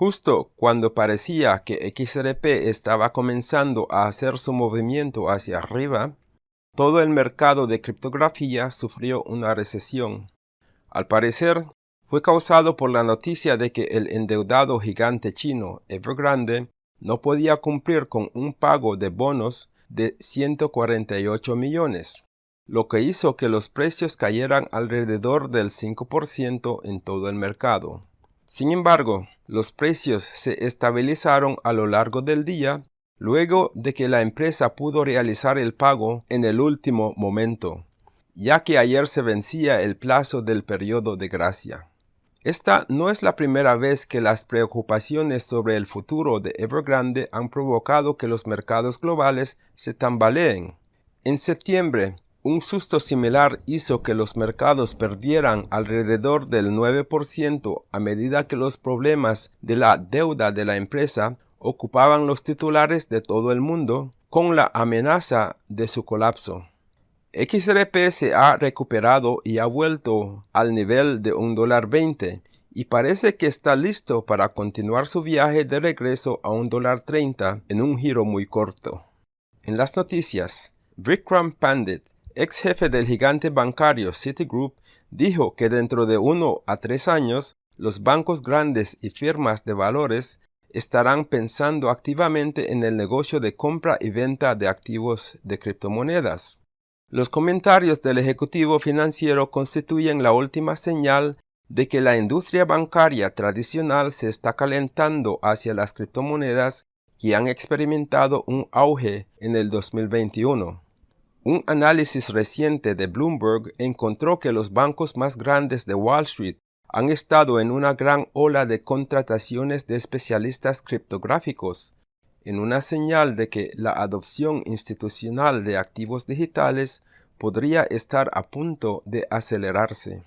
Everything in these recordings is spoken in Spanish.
Justo cuando parecía que XRP estaba comenzando a hacer su movimiento hacia arriba, todo el mercado de criptografía sufrió una recesión. Al parecer, fue causado por la noticia de que el endeudado gigante chino Evergrande no podía cumplir con un pago de bonos de 148 millones, lo que hizo que los precios cayeran alrededor del 5% en todo el mercado. Sin embargo, los precios se estabilizaron a lo largo del día luego de que la empresa pudo realizar el pago en el último momento, ya que ayer se vencía el plazo del periodo de gracia. Esta no es la primera vez que las preocupaciones sobre el futuro de Evergrande han provocado que los mercados globales se tambaleen. En septiembre, un susto similar hizo que los mercados perdieran alrededor del 9% a medida que los problemas de la deuda de la empresa ocupaban los titulares de todo el mundo con la amenaza de su colapso. XRP se ha recuperado y ha vuelto al nivel de un dólar 20 y parece que está listo para continuar su viaje de regreso a un dólar 30 en un giro muy corto. En las noticias, Vikram Pandit ex jefe del gigante bancario Citigroup, dijo que dentro de uno a tres años los bancos grandes y firmas de valores estarán pensando activamente en el negocio de compra y venta de activos de criptomonedas. Los comentarios del ejecutivo financiero constituyen la última señal de que la industria bancaria tradicional se está calentando hacia las criptomonedas que han experimentado un auge en el 2021. Un análisis reciente de Bloomberg encontró que los bancos más grandes de Wall Street han estado en una gran ola de contrataciones de especialistas criptográficos, en una señal de que la adopción institucional de activos digitales podría estar a punto de acelerarse.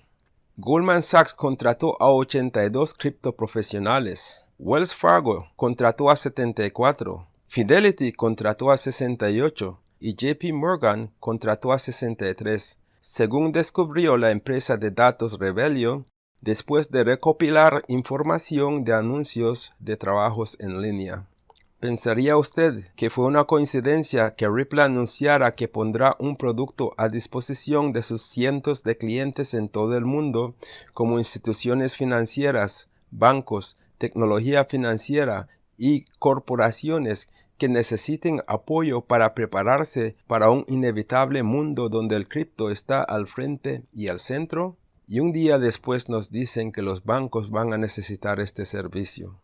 Goldman Sachs contrató a 82 criptoprofesionales, Wells Fargo contrató a 74, Fidelity contrató a 68, y JP Morgan contrató a 63, según descubrió la empresa de datos Rebellion después de recopilar información de anuncios de trabajos en línea. ¿Pensaría usted que fue una coincidencia que Ripple anunciara que pondrá un producto a disposición de sus cientos de clientes en todo el mundo, como instituciones financieras, bancos, tecnología financiera y corporaciones que necesiten apoyo para prepararse para un inevitable mundo donde el cripto está al frente y al centro? Y un día después nos dicen que los bancos van a necesitar este servicio.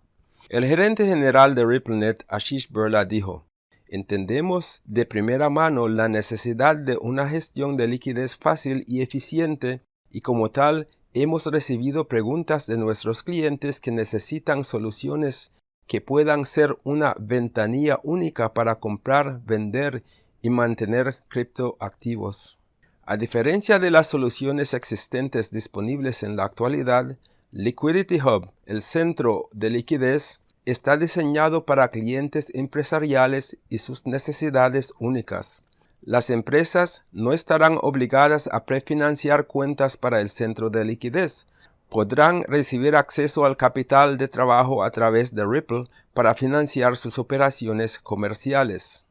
El gerente general de RippleNet, Ashish Burla, dijo, Entendemos de primera mano la necesidad de una gestión de liquidez fácil y eficiente y como tal hemos recibido preguntas de nuestros clientes que necesitan soluciones que puedan ser una ventanilla única para comprar, vender y mantener criptoactivos. A diferencia de las soluciones existentes disponibles en la actualidad, Liquidity Hub, el centro de liquidez, está diseñado para clientes empresariales y sus necesidades únicas. Las empresas no estarán obligadas a prefinanciar cuentas para el centro de liquidez, podrán recibir acceso al capital de trabajo a través de Ripple para financiar sus operaciones comerciales.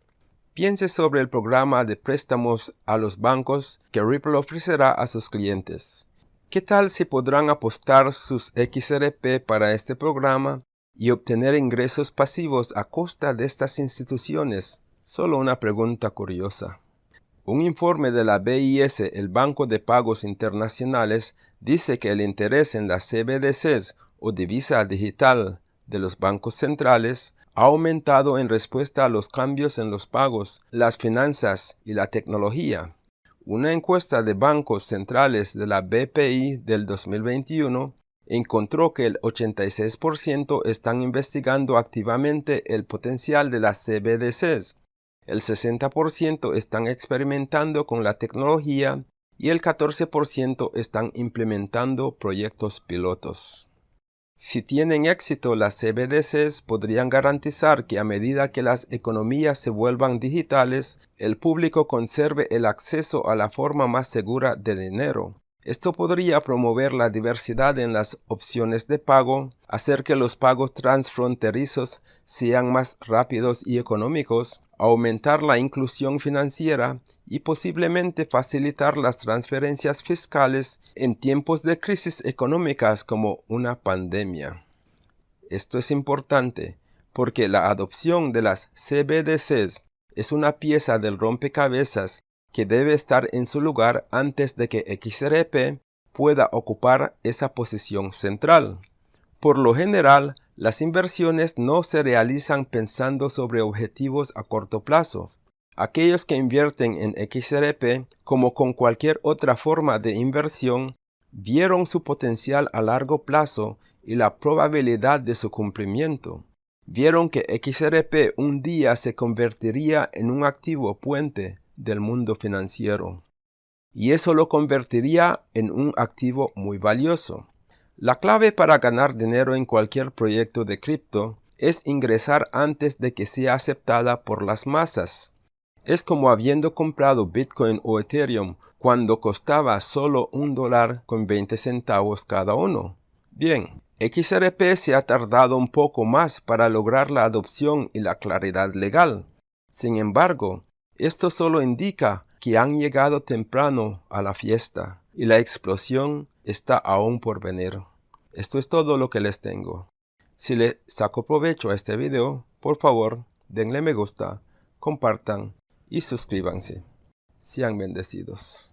Piense sobre el programa de préstamos a los bancos que Ripple ofrecerá a sus clientes. ¿Qué tal si podrán apostar sus XRP para este programa y obtener ingresos pasivos a costa de estas instituciones? Solo una pregunta curiosa. Un informe de la BIS, el Banco de Pagos Internacionales, dice que el interés en las CBDCs o divisa digital de los bancos centrales ha aumentado en respuesta a los cambios en los pagos, las finanzas y la tecnología. Una encuesta de bancos centrales de la BPI del 2021 encontró que el 86% están investigando activamente el potencial de las CBDCs, el 60% están experimentando con la tecnología y el 14% están implementando proyectos pilotos. Si tienen éxito las CBDCs podrían garantizar que a medida que las economías se vuelvan digitales, el público conserve el acceso a la forma más segura de dinero, Esto podría promover la diversidad en las opciones de pago, hacer que los pagos transfronterizos sean más rápidos y económicos, aumentar la inclusión financiera y posiblemente facilitar las transferencias fiscales en tiempos de crisis económicas como una pandemia. Esto es importante porque la adopción de las CBDCs es una pieza del rompecabezas que debe estar en su lugar antes de que XRP pueda ocupar esa posición central. Por lo general, las inversiones no se realizan pensando sobre objetivos a corto plazo. Aquellos que invierten en XRP, como con cualquier otra forma de inversión, vieron su potencial a largo plazo y la probabilidad de su cumplimiento. Vieron que XRP un día se convertiría en un activo puente del mundo financiero. Y eso lo convertiría en un activo muy valioso. La clave para ganar dinero en cualquier proyecto de cripto es ingresar antes de que sea aceptada por las masas. Es como habiendo comprado Bitcoin o Ethereum cuando costaba solo un dólar con 20 centavos cada uno. Bien, XRP se ha tardado un poco más para lograr la adopción y la claridad legal. Sin embargo, esto solo indica que han llegado temprano a la fiesta y la explosión está aún por venir. Esto es todo lo que les tengo. Si le saco provecho a este video, por favor, denle me gusta, compartan y suscríbanse. Sean bendecidos.